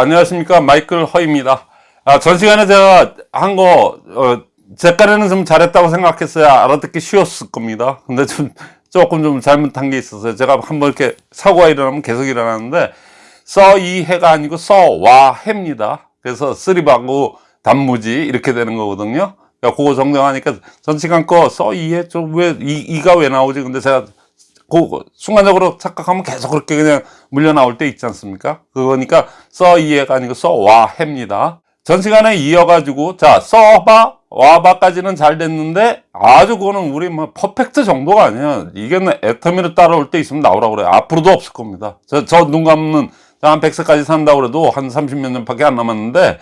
안녕하십니까. 마이클 허입니다. 아, 전 시간에 제가 한거 어, 제까지는 좀 잘했다고 생각했어요 알아듣기 쉬웠을 겁니다. 근데 좀 조금 좀 잘못한 게 있어서 제가 한번 이렇게 사고가 일어나면 계속 일어나는데 써이 해가 아니고 써와 해입니다. 그래서 쓰리바고 단무지 이렇게 되는 거거든요. 그러니까 그거 정정하니까 전 시간 거 써이 해좀왜 이가 왜 나오지? 근데 제가 그 순간적으로 착각하면 계속 그렇게 그냥 물려 나올 때 있지 않습니까? 그거니까 써 이해가 아니고 써와 해입니다. 전 시간에 이어가지고 자 써봐 와봐까지는 잘 됐는데 아주 그거는 우리 뭐 퍼펙트 정도가 아니야. 이게 애터미를 따라올 때 있으면 나오라고 그래요. 앞으로도 없을 겁니다. 저 눈 감는 한 100세까지 산다 그래도 한 30몇 년밖에 안 남았는데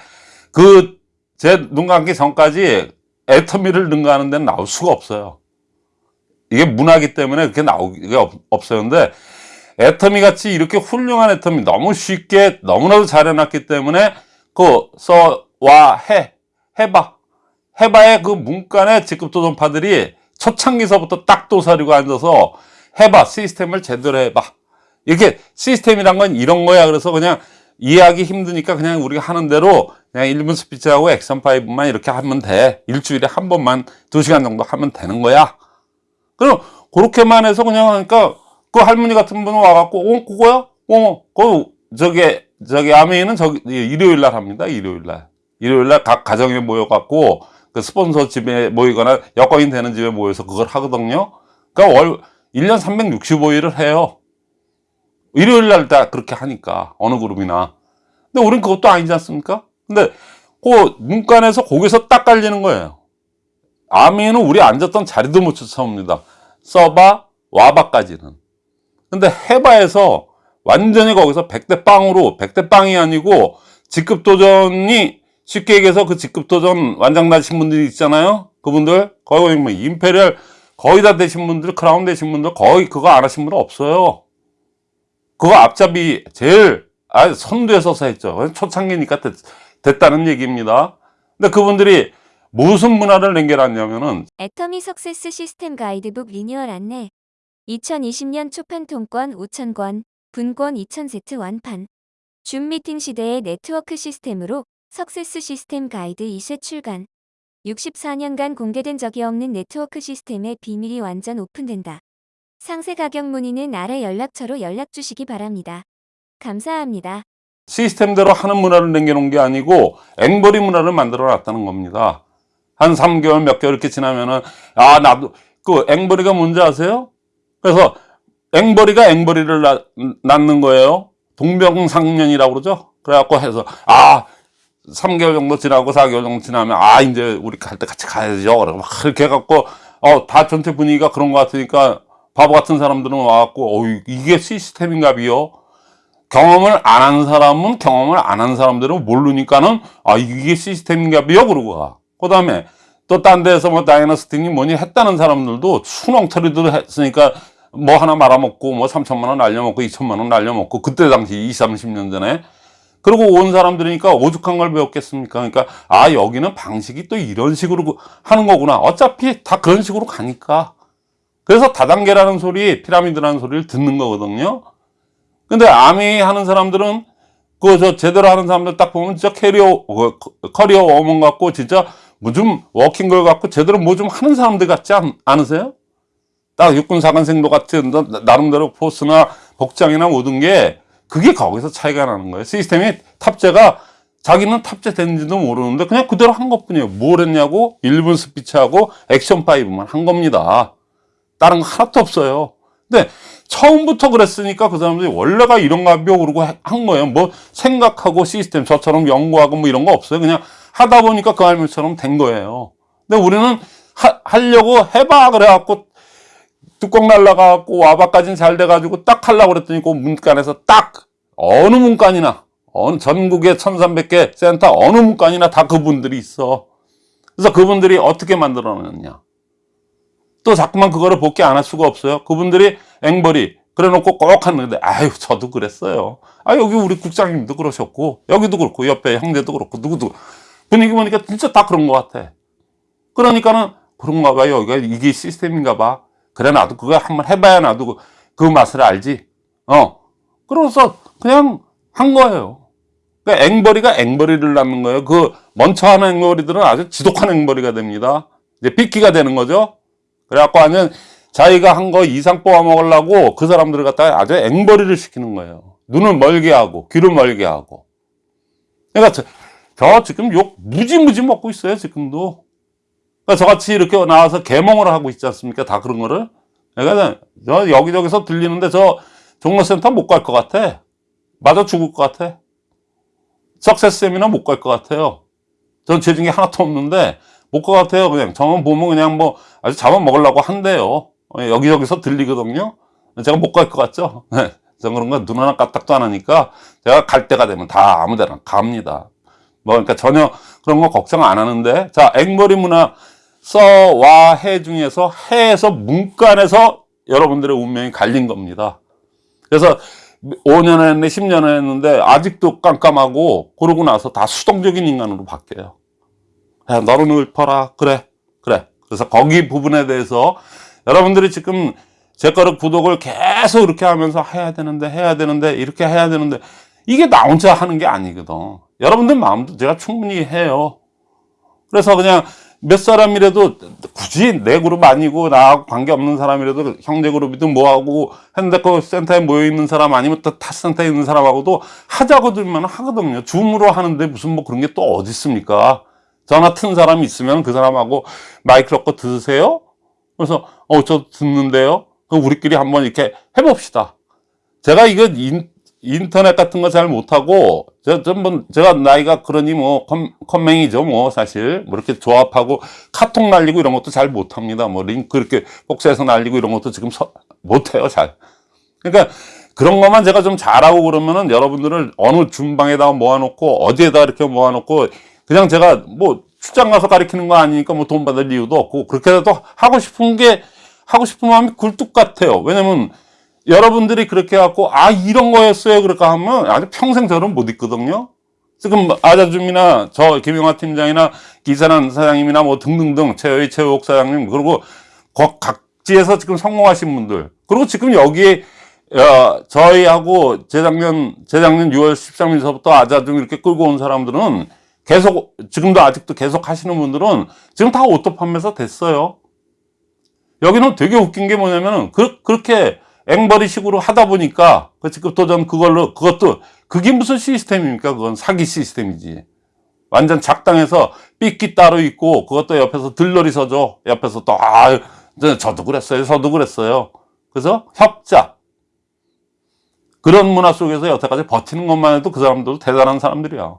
그 제 눈 감기 전까지 애터미를 능가하는 데는 나올 수가 없어요. 이게 문화기 때문에 그렇게 나오기가. 근데 애터미 같이 이렇게 훌륭한 애터미 너무 쉽게 너무나도 잘 해놨기 때문에 그 써와 해 해봐. 해봐의 그 문간의 직급 도전파들이 초창기서부터 딱 도사리고 앉아서 해봐 시스템을 제대로 해봐. 이렇게 시스템이란 건 이런 거야. 그래서 그냥 이해하기 힘드니까 그냥 우리가 하는 대로 그냥 1분 스피치하고 액션 파이브만 이렇게 하면 돼. 일주일에 한 번만 2시간 정도 하면 되는 거야 그럼 그렇게만 해서 그냥 하니까 그 할머니 같은 분은 와갖고 어 그거야? 어그 저기 저기 아메이는 저기 일요일 날 합니다 일요일 날. 일요일 날 각 가정에 모여갖고 그 스폰서 집에 모이거나 여건이 되는 집에 모여서 그걸 하거든요. 그러니까 월 1년 365일을 해요. 일요일 날 다 그렇게 하니까 어느 그룹이나. 근데 우린 그것도 아니지 않습니까? 근데 그 문간에서 거기서 딱 깔리는 거예요 암웨이는 우리 앉았던 자리도 못 쫓아옵니다. 써봐, 와봐까지는. 근데 해봐에서 완전히 거기서 백대빵으로, 백대빵이 아니고 직급 도전이 쉽게 얘기해서 그 직급 도전 완장 나신 분들이 있잖아요. 그분들, 거의 뭐 Imperial 거의 다 되신 분들, 크라운 되신 분들 거의 그거 안 하신 분은 없어요. 그거 앞잡이 제일 아, 선두에 서서 했죠. 초창기니까 됐, 됐다는 얘기입니다. 근데 그분들이 무슨 문화를 남겨놨냐면은 애터미 success system 가이드북 리뉴얼 안내 2020년 초판 통권 5,000권, 분권 2,000세트 완판 줌 미팅 시대의 네트워크 시스템으로 success system 가이드 2세 출간 64년간 공개된 적이 없는 네트워크 시스템의 비밀이 완전 오픈된다. 상세 가격 문의는 아래 연락처로 연락 주시기 바랍니다. 감사합니다. 시스템대로 하는 문화를 남겨놓은 게 아니고 앵벌이 문화를 만들어 놨다는 겁니다. 한 3개월 몇 개월 이렇게 지나면은 아 나도 그 앵벌이가 뭔지 아세요? 그래서 앵벌이가 앵벌이를 낳, 낳는 거예요. 동병상련이라고 그러죠? 그래갖고 해서 아 3개월 정도 지나고 4개월 정도 지나면 아 이제 우리 갈 때 같이 가야죠. 그러고 막 이렇게 해갖고 어 다 전체 분위기가 그런 것 같으니까 바보 같은 사람들은 와갖고 어 이게 시스템인가 비요? 경험을 안 한 사람은 경험을 안 한 사람들은 모르니까는 아 이게 시스템인가 비요? 그러고 가. 그 다음에 또 딴 데서 뭐 다이너스팅이 뭐니 했다는 사람들도 수렁처리도 했으니까 뭐 하나 말아먹고 뭐 3천만 원 날려먹고 2천만 원 날려먹고 그때 당시 20, 30년 전에 그리고 온 사람들이니까 오죽한 걸 배웠겠습니까? 그러니까 아 여기는 방식이 또 이런 식으로 하는 거구나. 어차피 다 그런 식으로 가니까. 그래서 다단계라는 소리 피라미드라는 소리를 듣는 거거든요. 근데 암웨이 하는 사람들은 그 저 제대로 하는 사람들 딱 보면 진짜 캐리어 그 career woman 같고 진짜 뭐 좀 working girl 같고 제대로 뭐 좀 하는 사람들 같지 않, 않으세요? 딱 육군사관생도 같은 나름대로 포스나 복장이나 모든 게 그게 거기서 차이가 나는 거예요. 시스템이 탑재가 자기는 탑재됐는지도 모르는데 그냥 그대로 한 것뿐이에요. 뭘 했냐고? 1분 스피치하고 액션 5만 한 겁니다. 다른 거 하나도 없어요. 근데 처음부터 그랬으니까 그 사람들이 원래가 이런가 벼 그러고 한 거예요. 뭐 생각하고 시스템 저처럼 연구하고 뭐 이런 거 없어요. 그냥 하다 보니까 그 할머니처럼 된 거예요. 근데 우리는 하, 하려고 해봐 그래갖고 뚜껑 날라가갖고 와봐까지는 잘 돼가지고 딱 하려고 그랬더니 그 문간에서 딱 어느 문간이나 어느 전국의 1300개 센터 어느 문간이나 다 그분들이 있어. 그래서 그분들이 어떻게 만들어놨냐. 또 자꾸만 그거를 복귀 안 할 수가 없어요. 그분들이 앵벌이 그래 놓고 꼭 하는데 아유 저도 그랬어요. 아 여기 우리 국장님도 그러셨고 여기도 그렇고 옆에 형제도 그렇고 누구도 분위기 보니까 진짜 다 그런 것 같아. 그러니까는 그런가 봐요. 이게 시스템인가 봐. 그래 나도 그거 한번 해봐야 나도 그, 그 맛을 알지. 어. 그래서 그냥 한 거예요. 그러니까 앵벌이가 앵벌이를 낳는 거예요. 그 하는 앵벌이들은 아주 지독한 앵벌이가 됩니다. 이제 삐끼가 되는 거죠. 그래갖고 완전 자기가 한 거 이상 뽑아 먹으려고 그 사람들을 갖다가 아주 앵벌이를 시키는 거예요. 눈을 멀게 하고 귀를 멀게 하고. 그러니까 저, 저 지금 욕 무지무지 먹고 있어요 지금도. 그러니까 저같이 이렇게 나와서 개몽을 하고 있지 않습니까? 다 그런 거를. 그러니까 저 여기저기서 들리는데 저 종로센터 못 갈 것 같아. 맞아 죽을 것 같아. 석세스 세미나 못 갈 것 같아요. 전 재중에 하나도 없는데 못 갈 것 같아요. 그냥 저만 보면 그냥 뭐 아주 잡아먹으려고 한대요. 어, 여기저기서 들리거든요. 제가 못 갈 것 같죠? 네. 전 그런 거 눈 하나 까딱도 안 하니까 제가 갈 때가 되면 다 아무 데나 갑니다. 뭐 그러니까 전혀 그런 거 걱정 안 하는데 자 앵벌이 문화 써와 해 중에서 해에서 문간에서 여러분들의 운명이 갈린 겁니다. 그래서 5년 했는데 10년 했는데 아직도 깜깜하고 그러고 나서 다 수동적인 인간으로 바뀌어요. 야, 너는 읊어라. 그래. 그래. 그래서 거기 부분에 대해서 여러분들이 지금 제 거를 구독을 계속 이렇게 하면서 해야 되는데 해야 되는데 이렇게 해야 되는데 이게 나 혼자 하는 게 아니거든. 여러분들 마음도 제가 충분히 해요. 그래서 그냥 몇 사람이라도 굳이 내 그룹 아니고 나하고 관계없는 사람이라도 형제 그룹이든 뭐하고 핸드폰 센터에 모여있는 사람 아니면 또 타 센터에 있는 사람하고도 하자고 들면 하거든요. 줌으로 하는데 무슨 뭐 그런 게 또 어디 있습니까? 전화 튼 사람이 있으면 그 사람하고 마이크 넣고 들으세요? 그래서 어 저 듣는데요. 그럼 우리끼리 한번 이렇게 해봅시다. 제가 이거 인, 인터넷 같은 거 잘 못하고 저 전번 제가 나이가 그러니 뭐 컴, 컴맹이죠 뭐 사실 뭐 이렇게 조합하고 카톡 날리고 이런 것도 잘 못합니다. 뭐 링크 이렇게 복사해서 날리고 이런 것도 지금 서, 못해요 잘. 그러니까 그런 것만 제가 좀 잘하고 그러면은 여러분들을 어느 중방에다가 모아놓고 어디에다 이렇게 모아놓고 그냥 제가 뭐 출장 가서 가르치는 거 아니니까 뭐 돈 받을 이유도 없고 그렇게라도 하고 싶은 게 하고 싶은 마음이 굴뚝 같아요. 왜냐면 여러분들이 그렇게 해갖고 아 이런 거였어요 그렇게 하면 아주 평생 저는 못 있거든요. 지금 아자줌이나 저 김영하 팀장이나 기사란 사장님이나 뭐 등등등 최의 최욱 사장님 그리고 각- 각지에서 지금 성공하신 분들 그리고 지금 여기에 어, 저희하고 재작년 재작년 6월 13일서부터 아자줌 이렇게 끌고 온 사람들은 계속 지금도 아직도 계속 하시는 분들은 지금 다 auto 판매사 됐어요. 여기는 되게 웃긴 게 뭐냐면은 그, 그렇게 앵벌이식으로 하다 보니까 그 지금 도전 그걸로 그것도 그게 무슨 시스템입니까? 그건 사기 시스템이지. 완전 작당해서 삐끼 따로 있고 그것도 옆에서 들러리 서줘. 옆에서 또 아, 저도 그랬어요. 저도 그랬어요. 그래서 협자. 그런 문화 속에서 여태까지 버티는 것만 해도 그 사람들도 대단한 사람들이야.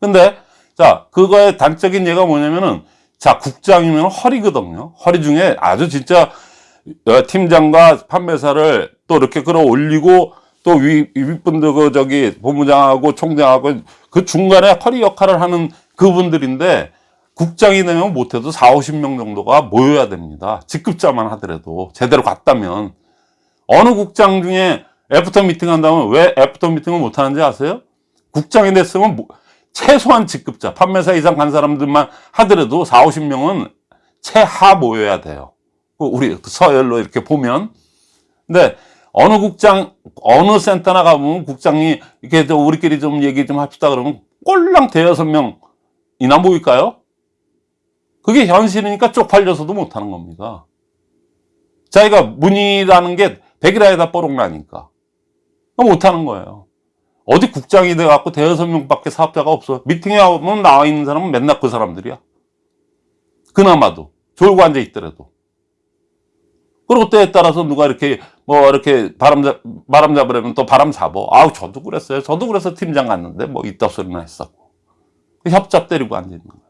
근데 자 그거의 단적인 예가 뭐냐면은 자 국장이면 허리거든요. 허리 중에 아주 진짜 어, 팀장과 판매사를 또 이렇게 끌어올리고 또 위, 윗분들 그 저기 본부장하고 총장하고 그 중간에 허리 역할을 하는 그분들인데 국장이 되면 못해도 4, 50명 정도가 모여야 됩니다. 직급자만 하더라도 제대로 갔다면 어느 국장 중에 after meeting 한다면 왜 after meeting을 못 하는지 아세요? 국장이 됐으면 뭐- 최소한 직급자 판매사 이상 간 사람들만 하더라도 4, 50명은 최하 모여야 돼요. 그 우리 서열로 이렇게 보면 근데 어느 국장 어느 센터나 가보면 국장이 이렇게 저 우리끼리 좀 얘기 좀 합시다 그러면 꼴랑 대여섯 명이나 모일까요? 그게 현실이니까 쪽팔려서도 못하는 겁니다. 자기가 문의라는 게 백일하에다 뻐록나니까 못하는 거예요. 어디 국장이 돼갖고 대여섯 명밖에 사업자가 없어. 미팅에 오면 나와 있는 사람은 맨날 그 사람들이야. 그나마도 졸고 앉아 있더라도. 그리고 때에 따라서 누가 이렇게 뭐 이렇게 바람 잡 바람 잡으려면 또 바람 잡어. 아우 저도 그랬어요. 저도 그래서 팀장 갔는데 뭐 이딴 소리나 했었고. 협잡 때리고 앉아 있는 거예요.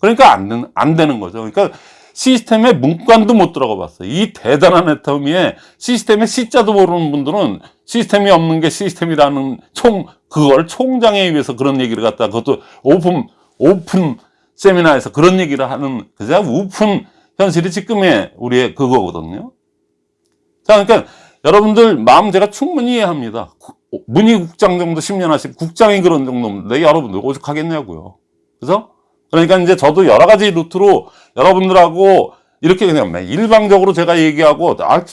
그러니까 안, 안 되는 거죠. 그러니까 시스템에 문간도 못 들어가 봤어요. 이 대단한 애터미에 시스템에 C자도 모르는 분들은 시스템이 없는 게 시스템이라는 총, 그걸 총장에 의해서 그런 얘기를 갖다 그것도 오픈, 오픈 세미나에서 그런 얘기를 하는, 그저 오픈 현실이 지금의 우리의 그거거든요. 자, 그러니까 여러분들 마음 제가 충분히 이해합니다. 구- 문희국장 정도 10년 하신 국장이 그런 정도인데 여러분들 오죽하겠냐고요. 그래서 그러니까 이제 저도 여러 가지 루트로 여러분들하고 이렇게 그냥 일방적으로 제가 얘기하고 아,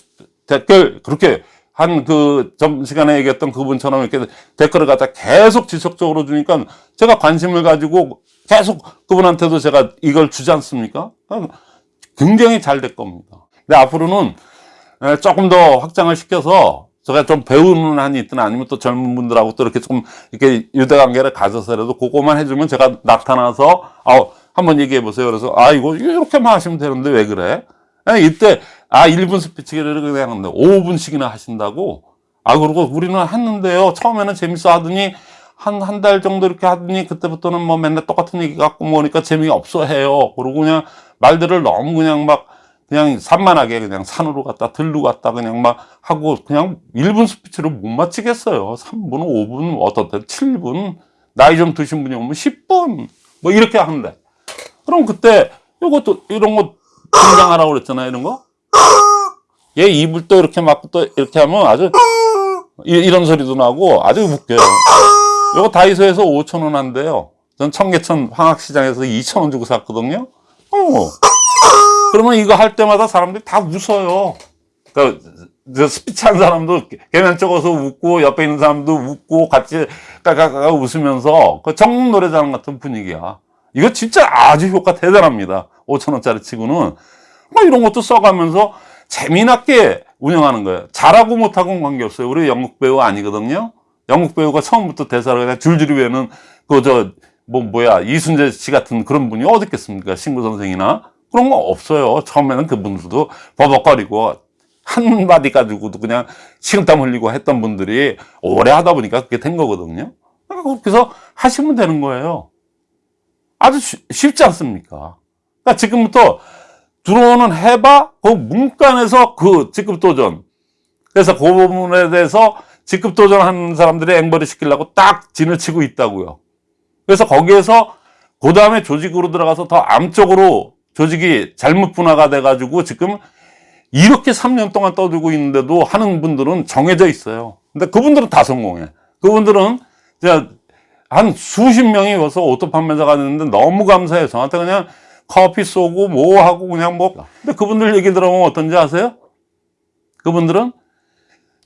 댓글 그렇게 한 그 점시간에 얘기했던 그분처럼 이렇게 댓글을 갖다 계속 지속적으로 주니까 제가 관심을 가지고 계속 그분한테도 제가 이걸 주지 않습니까? 굉장히 잘 될 겁니다. 근데 앞으로는 에, 조금 더 확장을 시켜서 제가 좀 배우는 한이 있든 아니면 또 젊은 분들하고 또 이렇게 좀 이렇게 유대관계를 가져서라도 그거만 해주면 제가 나타나서 아 한번 얘기해 보세요. 그래서 아 이거 이렇게만 하시면 되는데 왜 그래? 이때 아 1분 스피치를 그냥 하는데 5분씩이나 하신다고 아 그러고 우리는 했는데요. 처음에는 재밌어 하더니 한 한 달 정도 이렇게 하더니 그때부터는 뭐 맨날 똑같은 얘기 갖고 뭐니까 재미가 없어 해요. 그러고 그냥 말들을 너무 그냥 막 그냥 산만하게 그냥 산으로 갔다 들로 갔다 그냥 막 하고 그냥 1분 스피치를 못 마치겠어요. 3분, 5분, 어떨 때 7분, 나이 좀 드신 분이 오면 10분 뭐 이렇게 하는데 그럼 그때 이것도 이런 거 등장하라고 그랬잖아요. 이런 거. 얘 입을 또 이렇게 막고 또 이렇게 하면 아주 이, 이런 소리도 나고 아주 웃겨요. 이거 다이소에서 5천 원 한대요. 전 청계천 황학시장에서 2천 원 주고 샀거든요. 어. 그러면 이거 할 때마다 사람들이 다 웃어요. 그, 저 스피치 한 사람도 계면쩍어서 웃고 옆에 있는 사람도 웃고 같이 까까까 웃으면서 그 전국 노래자랑 같은 분위기야. 이거 진짜 아주 효과 대단합니다. 5천 원짜리 치고는 뭐 이런 것도 써가면서 재미나게 운영하는 거예요. 잘하고 못하고는 관계없어요. 우리 연극 배우 아니거든요. 연극 배우가 처음부터 대사를 그냥 줄줄이 외는 그 저 뭐 뭐야 이순재 씨 같은 그런 분이 어디 있겠습니까? 신구 선생이나 그런 거 없어요. 처음에는 그분들도 버벅거리고 한 마디 가지고도 그냥 식은땀 흘리고 했던 분들이 오래 하다 보니까 그게 된 거거든요. 그러니까 그래서 하시면 되는 거예요. 아주 쉬- 쉽지 않습니까? 그러니까 지금부터 들어오는 해봐 그 문간에서 그 직급 도전 그래서 그 부분에 대해서 직급 도전하는 사람들이 앵벌이 시키려고 딱 진을 치고 있다고요. 그래서 거기에서 그 다음에 조직으로 들어가서 더 암쪽으로 조직이 잘못 분화가 돼가지고 지금 이렇게 3년 동안 떠들고 있는데도 하는 분들은 정해져 있어요. 근데 그분들은 다 성공해. 그분들은 한 수십 명이 와서 auto 판매사가 됐는데 너무 감사해요. 저한테 그냥 커피 쏘고 뭐 하고 그냥 뭐. 근데 그분들 얘기 들어보면 어떤지 아세요? 그분들은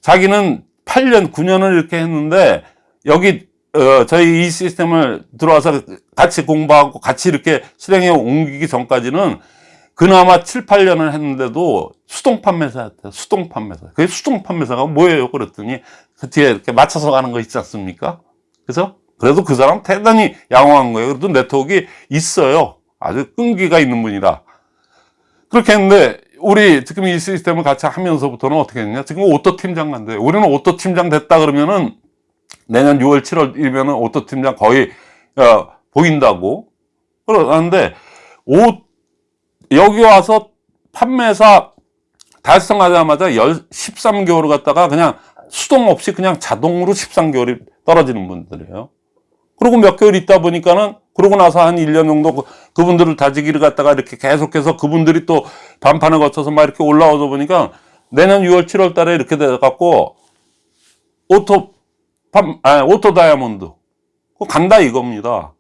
자기는 8년, 9년을 이렇게 했는데 여기 어, 저희 이 시스템을 들어와서 같이 공부하고 같이 이렇게 실행에 옮기기 전까지는 그나마 7, 8년을 했는데도 수동 판매사였대요. 수동 판매사. 그게 수동 판매사가 뭐예요? 그랬더니 그 뒤에 이렇게 맞춰서 가는 거 있지 않습니까? 그래서 그래도 그 사람 대단히 양호한 거예요. 그래도 네트워크가 있어요. 아주 끈기가 있는 분이라. 그렇게 했는데 우리 지금 이 시스템을 같이 하면서부터는 어떻게 했냐? 지금 auto 팀장 간대. 우리는 auto 팀장 됐다 그러면은 내년 6월, 7월이면은 auto 팀장 거의 어, 보인다고. 그러는데 오 여기 와서 판매사 달성하자마자 13개월을 갖다가 그냥 수동 없이 그냥 자동으로 13개월이 떨어지는 분들이에요. 그리고 몇 개월 있다 보니까는 그러고 나서 한 1년 정도 그- 그분들을 다지기를 갖다가 이렇게 계속해서 그분들이 또 반판을 거쳐서 막 이렇게 올라오다 보니까 내년 6월, 7월 달에 이렇게 돼갖고 auto 판, 아, auto 다이아몬드. 간다 이겁니다.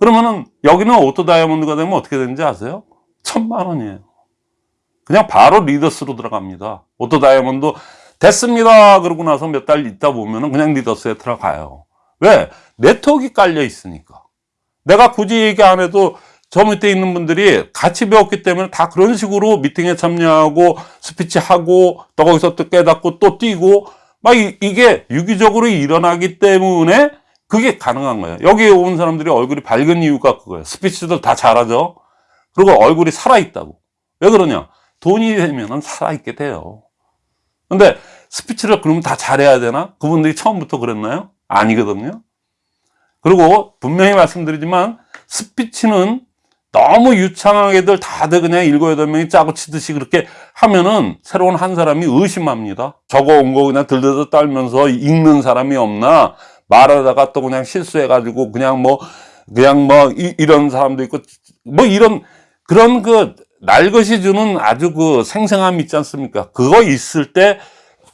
그러면은 여기는 auto 다이아몬드가 되면 어떻게 되는지 아세요? 천만 원이에요. 그냥 바로 leaders로 들어갑니다. auto 다이아몬드 됐습니다. 그러고 나서 몇 달 있다 보면은 그냥 leaders에 들어가요. 왜? 네트워크가 깔려 있으니까. 내가 굳이 얘기 안 해도 저 밑에 있는 분들이 같이 배웠기 때문에 다 그런 식으로 미팅에 참여하고 스피치 하고 또 거기서 또 깨닫고 또 뛰고 막 이, 게 유기적으로 일어나기 때문에 그게 가능한 거예요. 여기에 온 사람들이 얼굴이 밝은 이유가 그거예요. 스피치도 다 잘하죠. 그리고 얼굴이 살아있다고. 왜 그러냐? 돈이 되면 살아있게 돼요. 근데 스피치를 그러면 다 잘해야 되나? 그분들이 처음부터 그랬나요? 아니거든요. 그리고 분명히 말씀드리지만 스피치는 너무 유창하게들 다들 그냥 일곱 여덟 명이 짜고 치듯이 그렇게 하면은 새로운 한 사람이 의심합니다. 적어 온거 그냥 들들들 떨면서 읽는 사람이 없나 말하다가 또 그냥 실수해가지고 그냥 뭐 그냥 뭐 이, 런 사람도 있고 뭐 이런 그런 그 날것이 주는 아주 그 생생함이 있지 않습니까? 그거 있을 때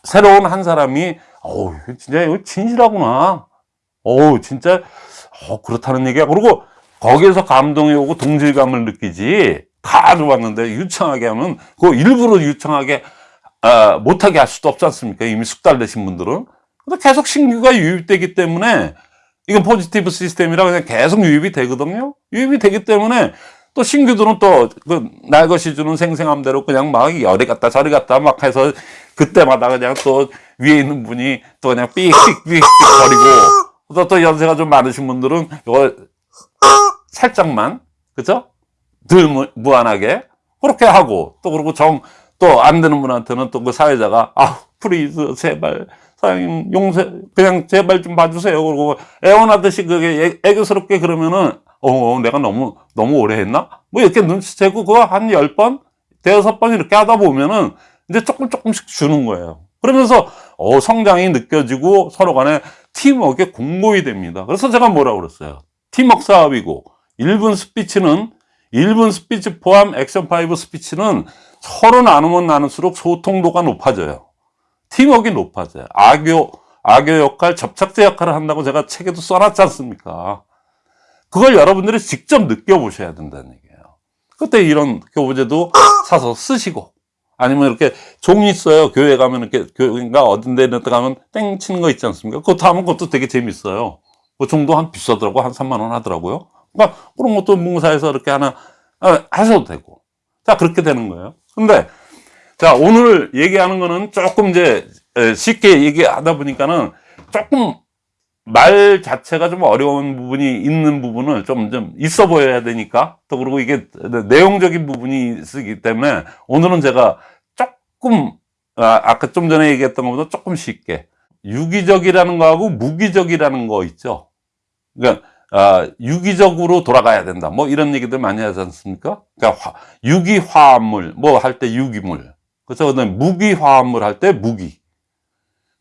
새로운 한 사람이 어우 진짜 이거 진실하구나. 어우 진짜 어 그렇다는 얘기야. 그리고 거기에서 감동이 오고 동질감을 느끼지 다 들어왔는데 유창하게 하면 그 일부러 유창하게 아, 못하게 할 수도 없지 않습니까? 이미 숙달되신 분들은. 근데 계속 신규가 유입되기 때문에 이건 포지티브 시스템이라 그냥 계속 유입이 되거든요. 유입이 되기 때문에 또 신규들은 또그 날 것이 주는 생생함대로 그냥 막 열이 갔다 저리 갔다 막 해서 그때마다 그냥 또 위에 있는 분이 또 그냥 삑삑삑삑 거리고 또, 또 연세가 좀 많으신 분들은 이거 살짝만 그죠? 덜 무, 무한하게 그렇게 하고 또 그리고 정 또 안 되는 분한테는 또 그 사회자가 아 please 제발 사장님 용서 그냥 제발 좀 봐주세요. 그러고 애원하듯이 그게 애, 애교스럽게 그러면은 어 내가 너무 너무 오래 했나? 뭐 이렇게 눈치채고 그거 한 열번 대여섯 번 이렇게 하다 보면은 이제 조금 조금씩 주는 거예요 그러면서 어 성장이 느껴지고 서로 간에 팀워크에 공고히 됩니다 그래서 제가 뭐라고 그랬어요 팀워크 사업이고 1분 스피치는 1분 스피치 포함 액션 5 스피치는 서로 나누면 나눌수록 소통도가 높아져요. 팀워크가 높아져요. 아교, 아교 역할, 접착제 역할을 한다고 제가 책에도 써놨지 않습니까? 그걸 여러분들이 직접 느껴보셔야 된다는 얘기예요. 그때 이런 교보재도 사서 쓰시고, 아니면 이렇게 종이 있어요. 교회 가면 이렇게, 교회인가 어딘 데 가면 땡 치는 거 있지 않습니까? 그것도 하면 그것도 되게 재밌어요. 그 정도 한 비싸더라고. 한 3만 원 하더라고요. 그러니까 그런 것도 문사에서 이렇게 하나 아, 하셔도 되고. 자, 그렇게 되는 거예요. 근데, 자, 오늘 얘기하는 거는 조금 이제 에, 쉽게 얘기하다 보니까는 조금 말 자체가 좀 어려운 부분이 있는 부분을 좀, 좀 있어 보여야 되니까 또 그리고 이게 내용적인 부분이 있기 때문에 오늘은 제가 조금, 아, 아까 좀 전에 얘기했던 것보다 조금 쉽게 유기적이라는 거하고 무기적이라는 거 있죠. 그러니까 아, 유기적으로 돌아가야 된다. 뭐 이런 얘기들 많이 하지 않습니까? 그러니까 화, 유기화합물, 뭐 할 때 유기물. 그래서 무기화합물 할 때 무기.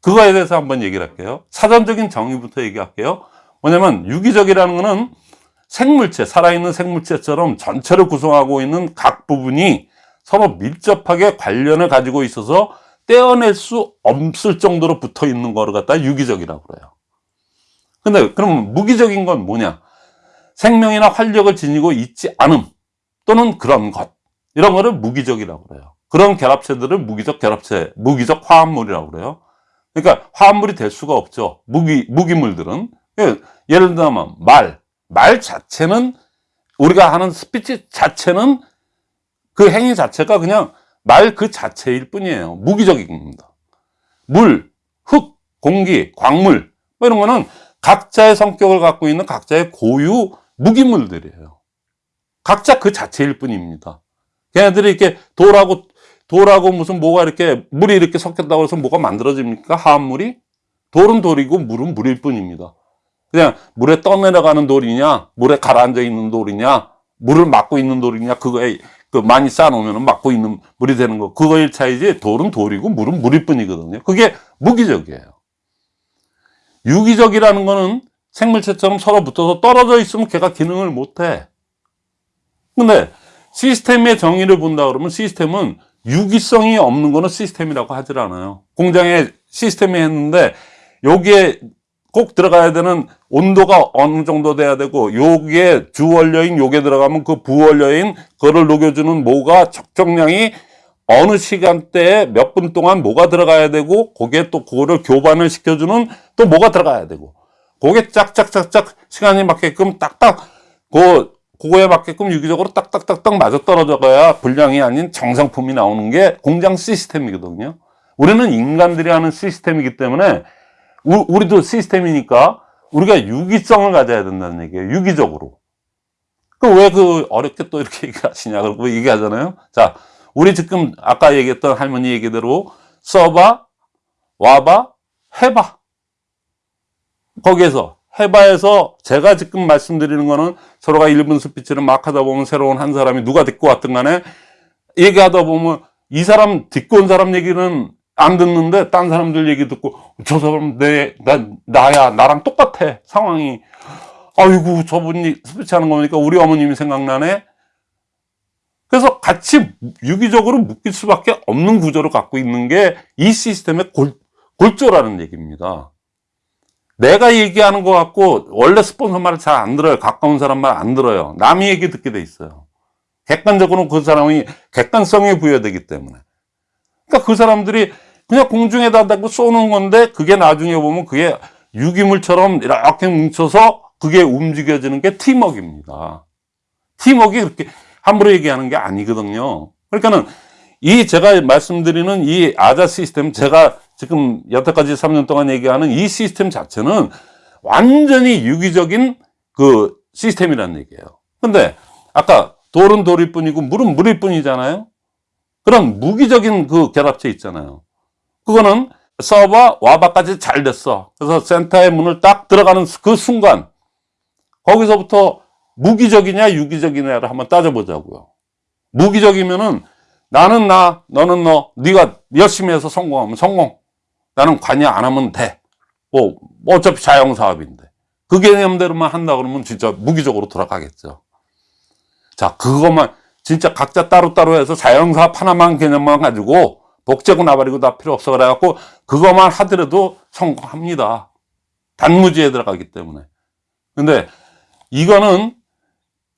그거에 대해서 한번 얘기를 할게요. 사전적인 정의부터 얘기할게요. 뭐냐면 유기적이라는 거는 생물체, 살아있는 생물체처럼 전체를 구성하고 있는 각 부분이 서로 밀접하게 관련을 가지고 있어서 떼어낼 수 없을 정도로 붙어 있는 거를 갖다 유기적이라고 그래요. 근데 그럼 무기적인 건 뭐냐? 생명이나 활력을 지니고 있지 않음 또는 그런 것 이런 거를 무기적이라고 그래요. 그런 결합체들을 무기적 결합체, 무기적 화합물이라고 그래요. 그러니까 화합물이 될 수가 없죠. 무기 무기물들은 예, 예를 들면 말, 말 자체는 우리가 하는 스피치 자체는 그 행위 자체가 그냥 말 그 자체일 뿐이에요. 무기적인 겁니다. 물, 흙, 공기, 광물 뭐 이런 거는 각자의 성격을 갖고 있는 각자의 고유 무기물들이에요. 각자 그 자체일 뿐입니다. 걔네들이 이렇게 돌하고, 돌하고 무슨 뭐가 이렇게, 물이 이렇게 섞였다고 해서 뭐가 만들어집니까? 화합물이? 돌은 돌이고 물은 물일 뿐입니다. 그냥 물에 떠내려가는 돌이냐, 물에 가라앉아 있는 돌이냐, 물을 막고 있는 돌이냐, 그거에 그 많이 쌓아놓으면 막고 있는 물이 되는 거. 그거일 차이지, 돌은 돌이고 물은 물일 뿐이거든요. 그게 무기적이에요. 유기적이라는 거는 생물체처럼 서로 붙어서 떨어져 있으면 걔가 기능을 못해. 근데 시스템의 정의를 본다 그러면 시스템은 유기성이 없는 거는 시스템이라고 하질 않아요. 공장에 시스템이 했는데 여기에 꼭 들어가야 되는 온도가 어느 정도 돼야 되고 여기에 주원료인 요게 들어가면 그 부원료인 그거를 녹여주는 뭐가 적정량이 어느 시간대에 몇 분 동안 뭐가 들어가야 되고 거기에 또 그거를 교반을 시켜주는 또 뭐가 들어가야 되고 그게 짝짝짝짝 시간이 맞게끔 딱딱 그 그거에 맞게끔 유기적으로 딱딱딱딱 맞아 떨어져가야 분량이 아닌 정상품이 나오는 게 공장 시스템이거든요. 우리는 인간들이 하는 시스템이기 때문에 우, 우리도 시스템이니까 우리가 유기성을 가져야 된다는 얘기예요. 유기적으로. 그왜그 어렵게 또 이렇게 얘기하시냐 그러고 얘기하잖아요. 자, 우리 지금 아까 얘기했던 할머니 얘기대로 써봐, 와봐, 해봐. 거기에서 해봐에서 제가 지금 말씀드리는 거는 서로가 1분 스피치를 막 하다 보면 새로운 한 사람이 누가 듣고 왔든 간에 얘기하다 보면 이 사람 듣고 온 사람 얘기는 안 듣는데 딴 사람들 얘기 듣고 저 사람 내, 나, 나야 나랑 똑같아 상황이 아이고 저분이 스피치 하는 거 보니까 우리 어머님이 생각나네 그래서 같이 유기적으로 묶일 수밖에 없는 구조를 갖고 있는 게 이 시스템의 골, 골조라는 얘기입니다. 내가 얘기하는 것 같고 원래 스폰서 말을 잘 안 들어요. 가까운 사람 말 안 들어요. 남의 얘기 듣게 돼 있어요. 객관적으로 그 사람이 객관성이 부여되기 때문에. 그러니까 그 사람들이 그냥 공중에다 대고 쏘는 건데 그게 나중에 보면 그게 유기물처럼 이렇게 뭉쳐서 그게 움직여지는 게 팀워크입니다. 팀워크 그렇게 함부로 얘기하는 게 아니거든요. 그러니까는 이 제가 말씀드리는 이 아자 시스템 제가 지금 여태까지 3년 동안 얘기하는 이 시스템 자체는 완전히 유기적인 그 시스템이라는 얘기예요. 근데 아까 돌은 돌일 뿐이고 물은 물일 뿐이잖아요. 그런 무기적인 그 결합체 있잖아요. 그거는 서버 와바까지 잘 됐어. 그래서 센터의 문을 딱 들어가는 그 순간 거기서부터 무기적이냐 유기적이냐를 한번 따져보자고요. 무기적이면은 나는 나, 너는 너, 네가 열심히 해서 성공하면 성공. 나는 관여 안 하면 돼. 뭐, 뭐 어차피 자영사업인데. 그 개념대로만 한다 그러면 진짜 무기적으로 돌아가겠죠. 자, 그것만 진짜 각자 따로따로 해서 자영사업 하나만 개념만 가지고 복제고 나발이고 다 필요 없어 그래갖고 그것만 하더라도 성공합니다. 단무지에 들어가기 때문에. 근데 이거는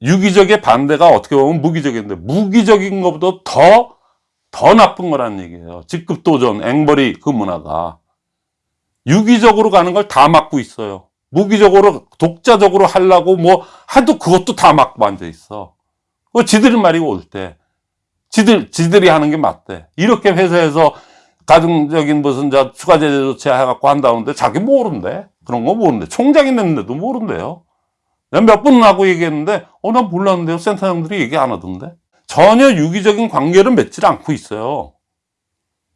유기적의 반대가 어떻게 보면 무기적인데 무기적인 것보다 더, 더 나쁜 거라는 얘기예요. 직급도전, 앵벌이 그 문화가. 유기적으로 가는 걸 다 막고 있어요. 무기적으로, 독자적으로 하려고 뭐 하도 그것도 다 막고 앉아 있어. 그 지들이 말이 올 때. 지들, 지들이 하는 게 맞대. 이렇게 회사에서 가정적인 무슨 저 추가 제재 조치 해갖고 한다는데 자기 모른대. 그런 거 모른대. 총장이 냈는데도 모른대요. 몇번 하고 얘기했는데, 어, 난 몰랐는데요. 센터장들이 얘기 안 하던데. 전혀 유기적인 관계를 맺질 않고 있어요.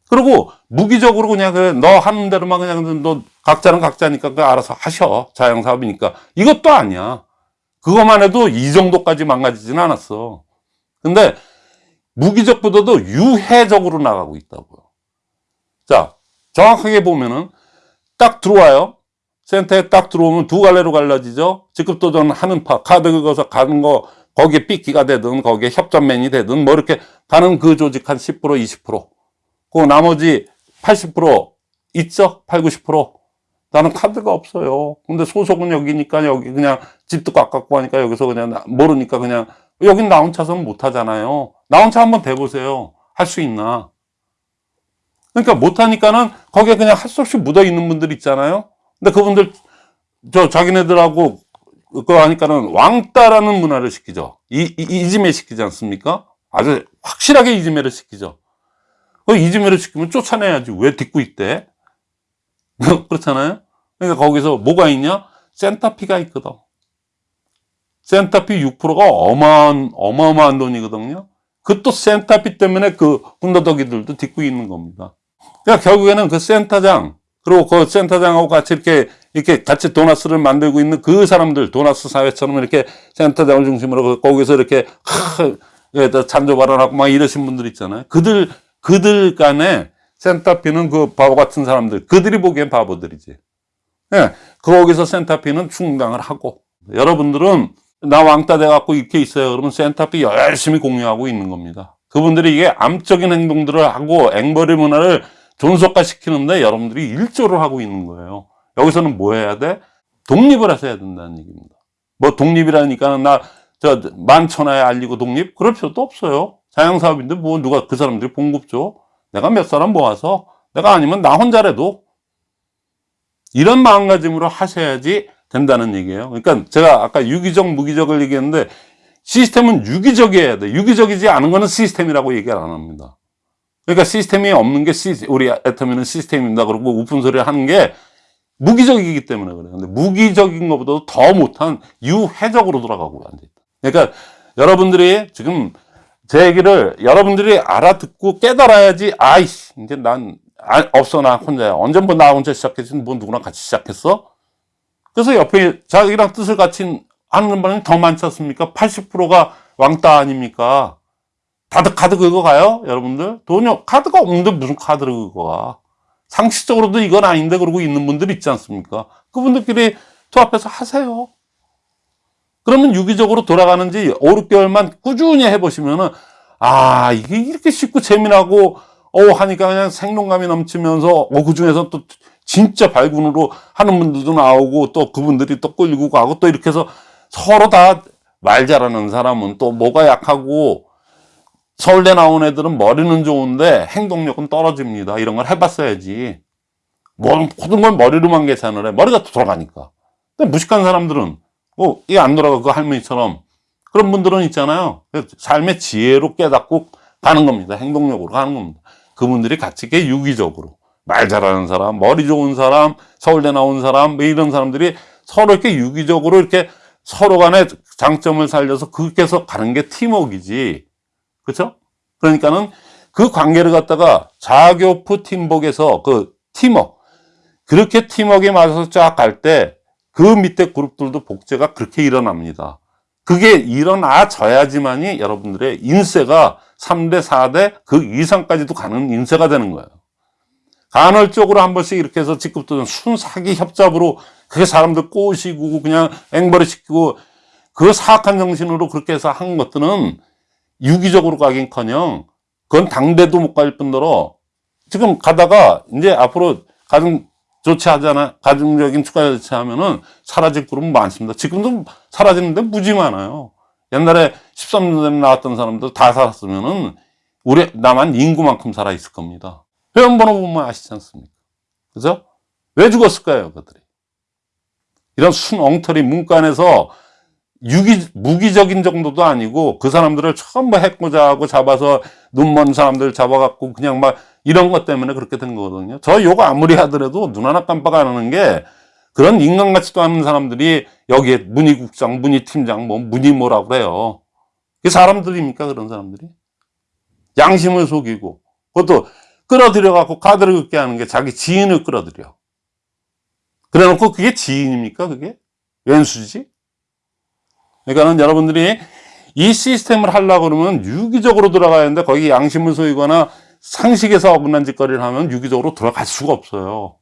그리고 무기적으로 그냥 그래, 너 하는 대로만 그냥 너 각자는 각자니까 그 알아서 하셔. 자영사업이니까. 이것도 아니야. 그것만 해도 이 정도까지 망가지진 않았어. 근데 무기적보다도 유해적으로 나가고 있다고요. 자, 정확하게 보면은 딱 들어와요. 센터에 딱 들어오면 두 갈래로 갈라지죠. 직급 도전 하는 파, 카드 긁어서 가는 거, 거기에 삐끼가 되든, 거기에 협전맨이 되든, 뭐 이렇게 가는 그 조직 한 10%, 20%. 그 나머지 80% 있죠? 8, 90%. 나는 카드가 없어요. 근데 소속은 여기니까 여기 그냥 집도 가깝고 하니까 여기서 그냥 나- 모르니까 그냥 여긴 나 혼자서는 못 하잖아요. 나 혼자 한번 대보세요. 할 수 있나? 그러니까 못 하니까는 거기에 그냥 할 수 없이 묻어 있는 분들 있잖아요. 근데 그분들 저 자기네들하고 그거 하니까는 왕따라는 문화를 시키죠. 이, 이 이지메 시키지 않습니까? 아주 확실하게 이지메를 시키죠. 그 이지메를 시키면 쫓아내야지. 왜 딛고 있대? 그렇잖아요. 그러니까 거기서 뭐가 있냐? 센터피가 있거든. 센터피 6%가 어마한, 어마어마한 돈이거든요. 그또 센터피 때문에 그 군더더기들도 딛고 있는 겁니다. 그러니까 결국에는 그 센터장, 그리고 그 센터장하고 같이 이렇게, 이렇게 같이 도나스를 만들고 있는 그 사람들, 도나스 사회처럼 이렇게 센터장을 중심으로 그 거기서 이렇게, 하, 찬조 발언하고 막 이러신 분들 있잖아요. 그들, 그들 간에 센터피는 그 바보 같은 사람들, 그들이 보기엔 바보들이지. 예, 거기서 센터피는 충당을 하고, 여러분들은 나 왕따 돼갖고 이렇게 있어요. 그러면 센터피 열심히 공유하고 있는 겁니다. 그분들이 이게 암적인 행동들을 하고 앵벌의 문화를 존속화 시키는데 여러분들이 일조를 하고 있는 거예요. 여기서는 뭐 해야 돼? 독립을 하셔야 된다는 얘기입니다. 뭐 독립이라니까 나 저 만천하에 알리고 독립? 그럴 필요도 없어요. 자영사업인데 뭐 누가 그 사람들이 봉급 줘? 내가 몇 사람 모아서 내가 아니면 나 혼자라도 이런 마음가짐으로 하셔야지 된다는 얘기예요. 그러니까 제가 아까 유기적, 무기적을 얘기했는데 시스템은 유기적이어야 돼. 유기적이지 않은 거는 시스템이라고 얘기를 안 합니다. 그러니까 시스템이 없는 게 시, 우리 애터미는 시스템입니다. 그러고 우픈 소리를 하는 게 무기적이기 때문에 그래요. 근데 무기적인 것보다도 더 못한 유해적으로 돌아가고 앉아있다. 그러니까 여러분들이 지금 제 얘기를 여러분들이 알아듣고 깨달아야지 아이씨 이제 난 아, 없어 나 혼자야 언제부터 나 혼자 시작했지 뭐 누구랑 같이 시작했어? 그래서 옆에 자기랑 뜻을 같이 하는 분이 더 많지 않습니까? 80%가 왕따 아닙니까? 다들 카드 긁어 가요 여러분들? 돈이 카드가 없는데 무슨 카드를 긁어 가? 상식적으로도 이건 아닌데 그러고 있는 분들 있지 않습니까? 그분들끼리 투합해서 하세요 그러면 유기적으로 돌아가는지 5, 6개월만 꾸준히 해보시면은, 아, 이게 이렇게 쉽고 재미나고, 어, 하니까 그냥 생동감이 넘치면서, 어, 그 중에서 또 진짜 발군으로 하는 분들도 나오고, 또 그분들이 또 끌고 가고, 또 이렇게 해서 서로 다 말 잘하는 사람은 또 뭐가 약하고, 서울대 나온 애들은 머리는 좋은데 행동력은 떨어집니다. 이런 걸 해봤어야지. 뭐, 모든 걸 머리로만 계산을 해. 머리가 돌아가니까. 근데 무식한 사람들은, 어, 이게 안 돌아가. 그 할머니처럼. 그런 분들은 있잖아요. 삶의 지혜로 깨닫고 가는 겁니다. 행동력으로 가는 겁니다. 그분들이 같이 이렇게 유기적으로. 말 잘하는 사람, 머리 좋은 사람, 서울대 나온 사람, 뭐 이런 사람들이 서로 이렇게 유기적으로 이렇게 서로 간의 장점을 살려서 그렇게 해서 가는 게 팀워크이지. 그렇죠? 그러니까는 그 관계를 갖다가 자교프 팀복에서 그 팀워크 그렇게 팀워크에 맞아서 쫙 갈 때 그 밑에 그룹들도 복제가 그렇게 일어납니다. 그게 일어나져야지만이 여러분들의 인세가 3대, 4대 그 이상까지도 가는 인세가 되는 거예요. 간헐적으로 한 번씩 이렇게 해서 직급도 순사기 협잡으로 그게 사람들 꼬시고 그냥 앵벌이 시키고 그 사악한 정신으로 그렇게 해서 한 것들은 유기적으로 가긴 커녕 그건 당대도 못 갈 뿐더러 지금 가다가 이제 앞으로 가정 조치하잖아. 가정적인 추가 조치하면은 사라질 그룹은 많습니다. 지금도 사라지는데 무지 많아요. 옛날에 13년 전에 나왔던 사람들 다 살았으면은 우리 나만 인구만큼 살아 있을 겁니다. 회원번호 보면 아시지 않습니까? 그죠? 왜 죽었을까요 그들이? 이런 순 엉터리 문간에서 유기, 무기적인 정도도 아니고 그 사람들을 전부 해코자 하고 잡아서 눈먼 사람들 잡아갖고 그냥 막 이런 것 때문에 그렇게 된 거거든요. 저 요거 아무리 하더라도 눈 하나 깜빡 안 하는 게 그런 인간 같지도 않은 사람들이 여기에 문희국장, 문희팀장, 뭐 문희 뭐라고 그래요. 그 사람들입니까? 그런 사람들이? 양심을 속이고 그것도 끌어들여 갖고 카드를 긋게 하는 게 자기 지인을 끌어들여. 그래 놓고 그게 지인입니까? 그게? 왼수지? 그러니까는 여러분들이 이 시스템을 하려고 그러면 유기적으로 들어가야 하는데 거기 양심을 소이거나 상식에서 어긋난 짓거리를 하면 유기적으로 들어갈 수가 없어요.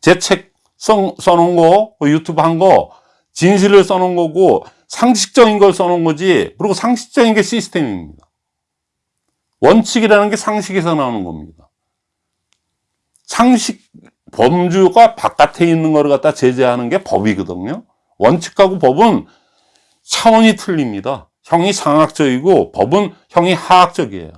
제 책 써놓은 거, 그 유튜브 한 거, 진실을 써놓은 거고, 상식적인 걸 써놓은 거지, 그리고 상식적인 게 시스템입니다. 원칙이라는 게 상식에서 나오는 겁니다. 상식, 범주가 바깥에 있는 거를 갖다 제재하는 게 법이거든요. 원칙하고 법은 차원이 틀립니다. 형이 상학적이고 법은 형이 하학적이에요.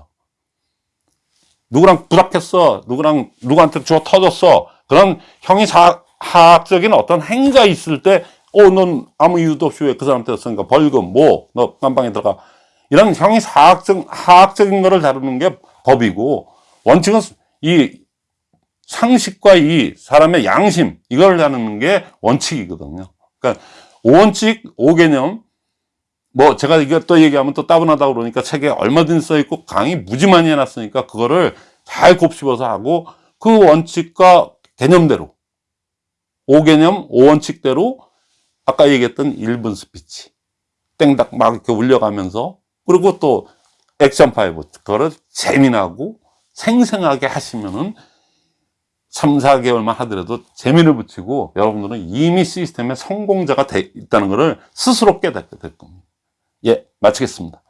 누구랑 부닥했어. 누구랑 누구한테 주어 터졌어. 그런 형이 사, 하학적인 어떤 행위가 있을 때, 어, 넌 아무 이유도 없이 왜 그 사람한테 썼으니까 벌금, 뭐, 너 깜방에 들어가. 이런 형이 사학적, 하학적인 거를 다루는 게 법이고, 원칙은 이 상식과 이 사람의 양심, 이걸 다루는 게 원칙이거든요. 그러니까, 오원칙, 오개념, 뭐 제가 이거 또 얘기하면 또 따분하다고 그러니까 책에 얼마든지 써 있고 강의 무지 많이 해놨으니까 그거를 잘 곱씹어서 하고 그 원칙과 개념대로 5개념 5원칙대로 아까 얘기했던 1분 스피치 땡닥 막 이렇게 울려가면서 그리고 또 action five 그거를 재미나고 생생하게 하시면은 3, 4개월만 하더라도 재미를 붙이고 여러분들은 이미 시스템의 성공자가 돼 있다는 것을 스스로 깨닫게 될 겁니다. 예, 마치겠습니다.